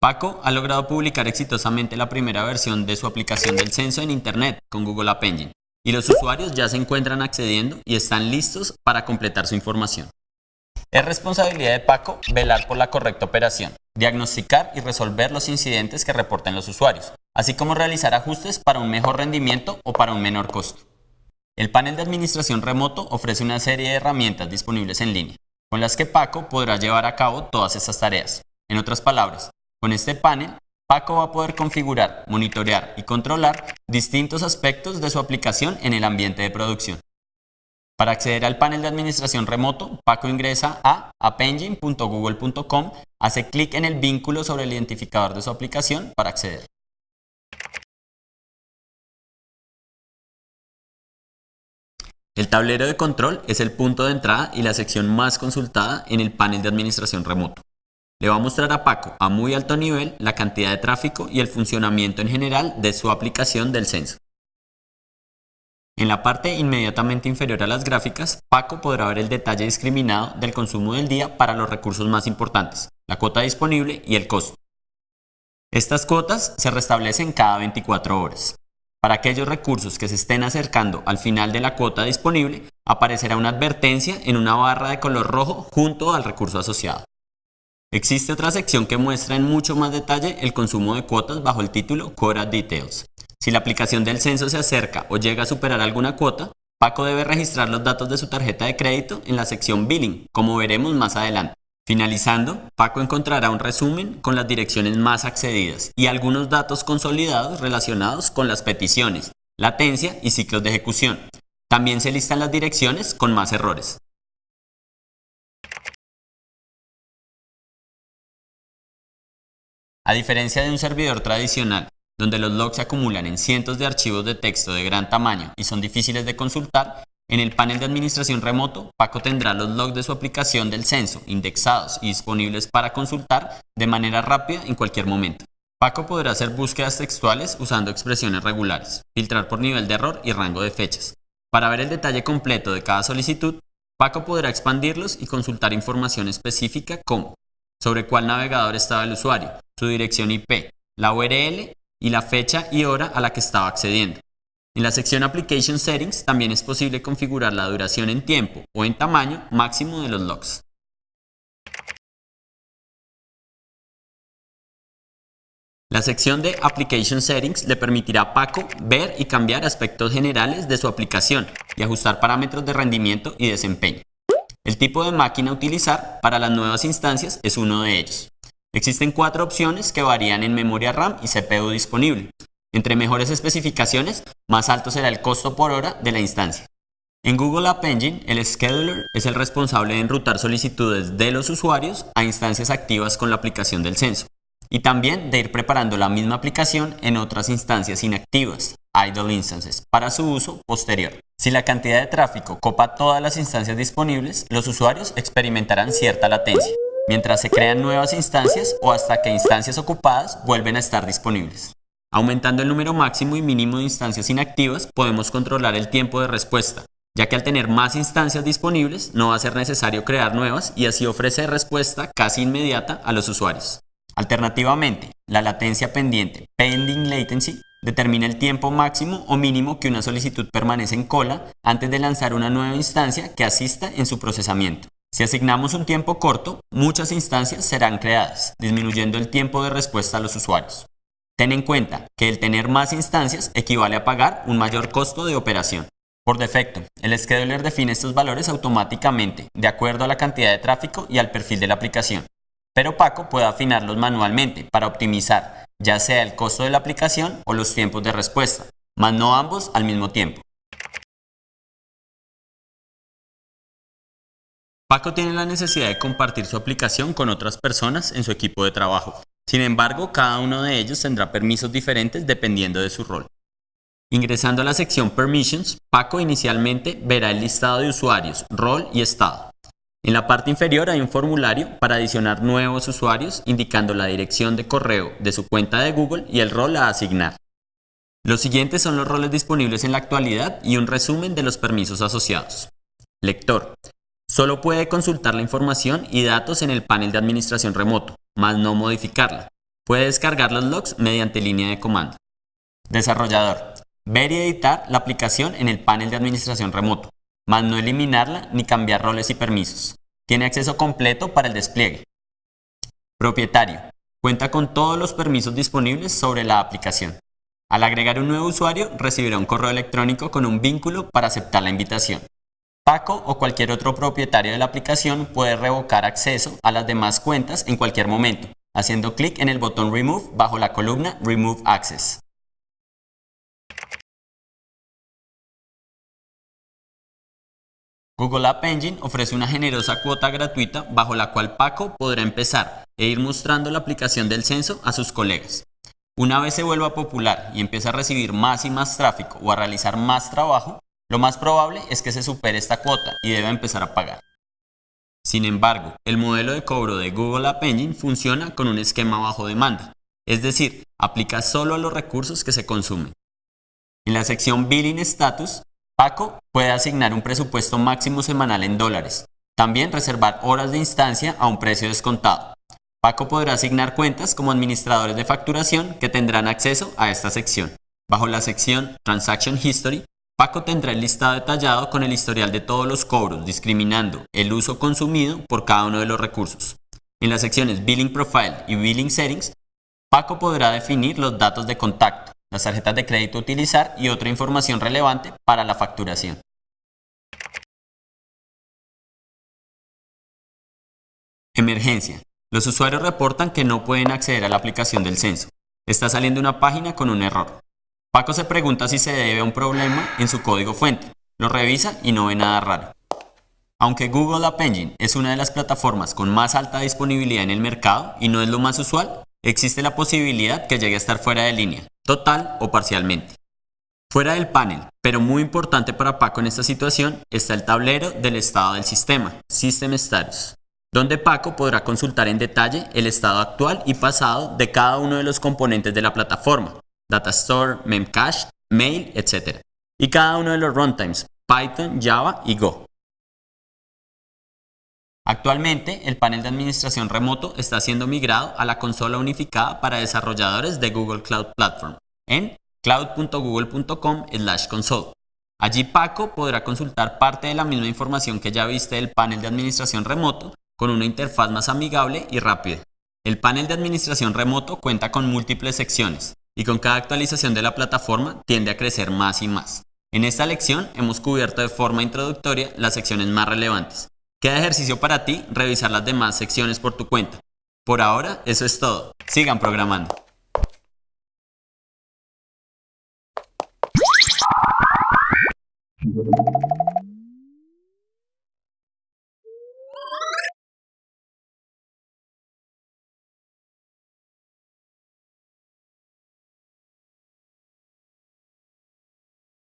Paco ha logrado publicar exitosamente la primera versión de su aplicación del censo en Internet con Google App Engine y los usuarios ya se encuentran accediendo y están listos para completar su información. Es responsabilidad de Paco velar por la correcta operación, diagnosticar y resolver los incidentes que reporten los usuarios, así como realizar ajustes para un mejor rendimiento o para un menor costo. El panel de administración remoto ofrece una serie de herramientas disponibles en línea, con las que Paco podrá llevar a cabo todas estas tareas. En otras palabras, con este panel, Paco va a poder configurar, monitorear y controlar distintos aspectos de su aplicación en el ambiente de producción. Para acceder al panel de administración remoto, Paco ingresa a appengine.google.com, hace clic en el vínculo sobre el identificador de su aplicación para acceder. El tablero de control es el punto de entrada y la sección más consultada en el panel de administración remoto. Le va a mostrar a Paco a muy alto nivel la cantidad de tráfico y el funcionamiento en general de su aplicación del censo. En la parte inmediatamente inferior a las gráficas, Paco podrá ver el detalle discriminado del consumo del día para los recursos más importantes, la cuota disponible y el costo. Estas cuotas se restablecen cada 24 horas. Para aquellos recursos que se estén acercando al final de la cuota disponible, aparecerá una advertencia en una barra de color rojo junto al recurso asociado. Existe otra sección que muestra en mucho más detalle el consumo de cuotas bajo el título Quota Details. Si la aplicación del censo se acerca o llega a superar alguna cuota, Paco debe registrar los datos de su tarjeta de crédito en la sección Billing, como veremos más adelante. Finalizando, Paco encontrará un resumen con las direcciones más accedidas y algunos datos consolidados relacionados con las peticiones, latencia y ciclos de ejecución. También se listan las direcciones con más errores. A diferencia de un servidor tradicional, donde los logs se acumulan en cientos de archivos de texto de gran tamaño y son difíciles de consultar, en el panel de administración remoto, Paco tendrá los logs de su aplicación del censo indexados y disponibles para consultar de manera rápida en cualquier momento. Paco podrá hacer búsquedas textuales usando expresiones regulares, filtrar por nivel de error y rango de fechas. Para ver el detalle completo de cada solicitud, Paco podrá expandirlos y consultar información específica como sobre cuál navegador estaba el usuario, su dirección IP, la URL y la fecha y hora a la que estaba accediendo. En la sección Application Settings también es posible configurar la duración en tiempo o en tamaño máximo de los logs. La sección de Application Settings le permitirá a Paco ver y cambiar aspectos generales de su aplicación y ajustar parámetros de rendimiento y desempeño. El tipo de máquina a utilizar para las nuevas instancias es uno de ellos. Existen cuatro opciones que varían en memoria RAM y CPU disponible. Entre mejores especificaciones, más alto será el costo por hora de la instancia. En Google App Engine, el scheduler es el responsable de enrutar solicitudes de los usuarios a instancias activas con la aplicación del censo, y también de ir preparando la misma aplicación en otras instancias inactivas, idle instances, para su uso posterior. Si la cantidad de tráfico copa todas las instancias disponibles, los usuarios experimentarán cierta latencia mientras se crean nuevas instancias o hasta que instancias ocupadas vuelven a estar disponibles. Aumentando el número máximo y mínimo de instancias inactivas, podemos controlar el tiempo de respuesta, ya que al tener más instancias disponibles no va a ser necesario crear nuevas y así ofrecer respuesta casi inmediata a los usuarios. Alternativamente, la latencia pendiente, pending latency, determina el tiempo máximo o mínimo que una solicitud permanece en cola antes de lanzar una nueva instancia que asista en su procesamiento. Si asignamos un tiempo corto, muchas instancias serán creadas, disminuyendo el tiempo de respuesta a los usuarios. Ten en cuenta que el tener más instancias equivale a pagar un mayor costo de operación. Por defecto, el scheduler define estos valores automáticamente, de acuerdo a la cantidad de tráfico y al perfil de la aplicación. Pero Paco puede afinarlos manualmente para optimizar, ya sea el costo de la aplicación o los tiempos de respuesta, mas no ambos al mismo tiempo. Paco tiene la necesidad de compartir su aplicación con otras personas en su equipo de trabajo. Sin embargo, cada uno de ellos tendrá permisos diferentes dependiendo de su rol. Ingresando a la sección Permissions, Paco inicialmente verá el listado de usuarios, rol y estado. En la parte inferior hay un formulario para adicionar nuevos usuarios indicando la dirección de correo de su cuenta de Google y el rol a asignar. Los siguientes son los roles disponibles en la actualidad y un resumen de los permisos asociados. Lector. Solo puede consultar la información y datos en el panel de administración remoto, más no modificarla. Puede descargar los logs mediante línea de comando. Desarrollador. Ver y editar la aplicación en el panel de administración remoto, más no eliminarla ni cambiar roles y permisos. Tiene acceso completo para el despliegue. Propietario. Cuenta con todos los permisos disponibles sobre la aplicación. Al agregar un nuevo usuario, recibirá un correo electrónico con un vínculo para aceptar la invitación. Paco o cualquier otro propietario de la aplicación puede revocar acceso a las demás cuentas en cualquier momento, haciendo clic en el botón Remove bajo la columna Remove Access. Google App Engine ofrece una generosa cuota gratuita bajo la cual Paco podrá empezar e ir mostrando la aplicación del censo a sus colegas. Una vez se vuelva popular y empiece a recibir más y más tráfico o a realizar más trabajo, lo más probable es que se supere esta cuota y deba empezar a pagar. Sin embargo, el modelo de cobro de Google App Engine funciona con un esquema bajo demanda, es decir, aplica solo a los recursos que se consumen. En la sección Billing Status, Paco puede asignar un presupuesto máximo semanal en dólares, también reservar horas de instancia a un precio descontado. Paco podrá asignar cuentas como administradores de facturación que tendrán acceso a esta sección. Bajo la sección Transaction History, Paco tendrá el listado detallado con el historial de todos los cobros, discriminando el uso consumido por cada uno de los recursos. En las secciones Billing Profile y Billing Settings, Paco podrá definir los datos de contacto, las tarjetas de crédito a utilizar y otra información relevante para la facturación. Emergencia. Los usuarios reportan que no pueden acceder a la aplicación del censo. Está saliendo una página con un error. Paco se pregunta si se debe a un problema en su código fuente. Lo revisa y no ve nada raro. Aunque Google App Engine es una de las plataformas con más alta disponibilidad en el mercado y no es lo más usual, existe la posibilidad que llegue a estar fuera de línea, total o parcialmente. Fuera del panel, pero muy importante para Paco en esta situación, está el tablero del estado del sistema, System Status donde Paco podrá consultar en detalle el estado actual y pasado de cada uno de los componentes de la plataforma, Data Store, Memcache, Mail, etc. Y cada uno de los runtimes, Python, Java y Go. Actualmente, el panel de administración remoto está siendo migrado a la consola unificada para desarrolladores de Google Cloud Platform en cloud.google.com/console. Allí Paco podrá consultar parte de la misma información que ya viste del panel de administración remoto, con una interfaz más amigable y rápida. El panel de administración remoto cuenta con múltiples secciones y con cada actualización de la plataforma tiende a crecer más y más. En esta lección hemos cubierto de forma introductoria las secciones más relevantes. Queda ejercicio para ti revisar las demás secciones por tu cuenta. Por ahora, eso es todo. Sigan programando.